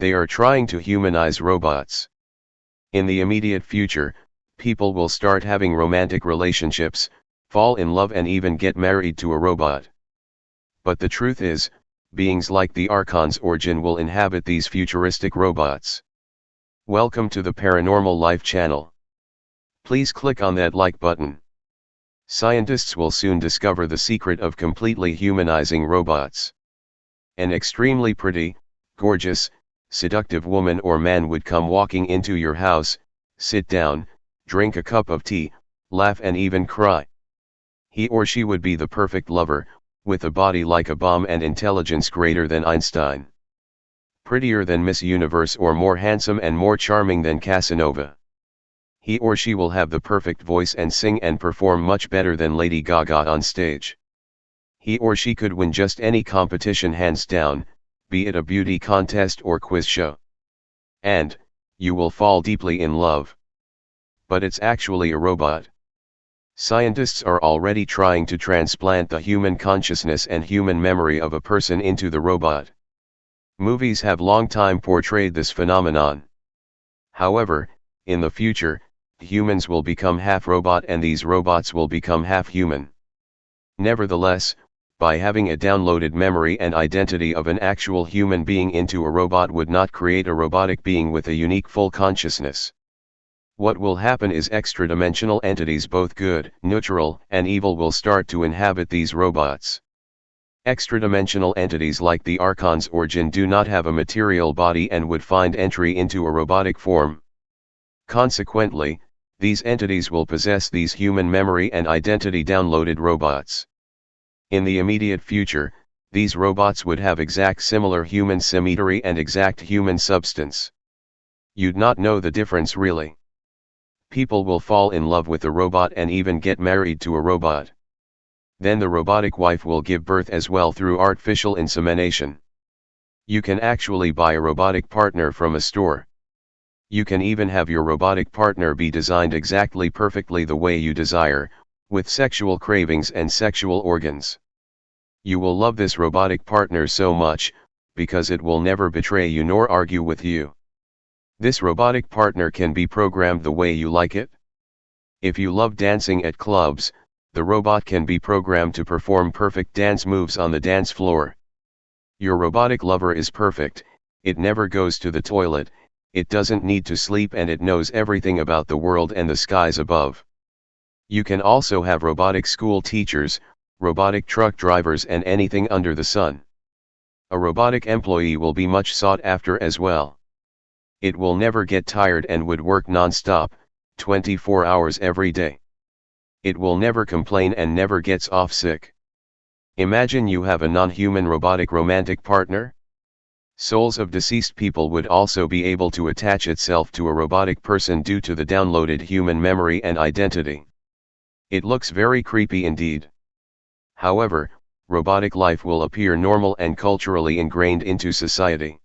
They are trying to humanize robots. In the immediate future, people will start having romantic relationships, fall in love and even get married to a robot. But the truth is, beings like the Archons or Jinn will inhabit these futuristic robots. Welcome to the Paranormal Life channel. Please click on that like button. Scientists will soon discover the secret of completely humanizing robots. An extremely pretty, gorgeous, seductive woman or man would come walking into your house, sit down, drink a cup of tea, laugh and even cry. He or she would be the perfect lover, with a body like a bomb and intelligence greater than Einstein. Prettier than Miss Universe or more handsome and more charming than Casanova. He or she will have the perfect voice and sing and perform much better than Lady Gaga on stage. He or she could win just any competition hands down, be it a beauty contest or quiz show. And, you will fall deeply in love. But it's actually a robot. Scientists are already trying to transplant the human consciousness and human memory of a person into the robot. Movies have long time portrayed this phenomenon. However, in the future, humans will become half robot and these robots will become half human. Nevertheless, by having a downloaded memory and identity of an actual human being into a robot would not create a robotic being with a unique full consciousness. What will happen is extra-dimensional entities both good, neutral, and evil will start to inhabit these robots. Extra-dimensional entities like the Archons or Jinn do not have a material body and would find entry into a robotic form. Consequently, these entities will possess these human memory and identity downloaded robots. In the immediate future, these robots would have exact similar human symmetry and exact human substance. You'd not know the difference really. People will fall in love with a robot and even get married to a robot. Then the robotic wife will give birth as well through artificial insemination. You can actually buy a robotic partner from a store. You can even have your robotic partner be designed exactly perfectly the way you desire, with sexual cravings and sexual organs. You will love this robotic partner so much, because it will never betray you nor argue with you. This robotic partner can be programmed the way you like it. If you love dancing at clubs, the robot can be programmed to perform perfect dance moves on the dance floor. Your robotic lover is perfect, it never goes to the toilet, it doesn't need to sleep and it knows everything about the world and the skies above. You can also have robotic school teachers, robotic truck drivers and anything under the sun. A robotic employee will be much sought after as well. It will never get tired and would work non-stop, 24 hours every day. It will never complain and never gets off sick. Imagine you have a non-human robotic romantic partner? Souls of deceased people would also be able to attach itself to a robotic person due to the downloaded human memory and identity. It looks very creepy indeed. However, robotic life will appear normal and culturally ingrained into society.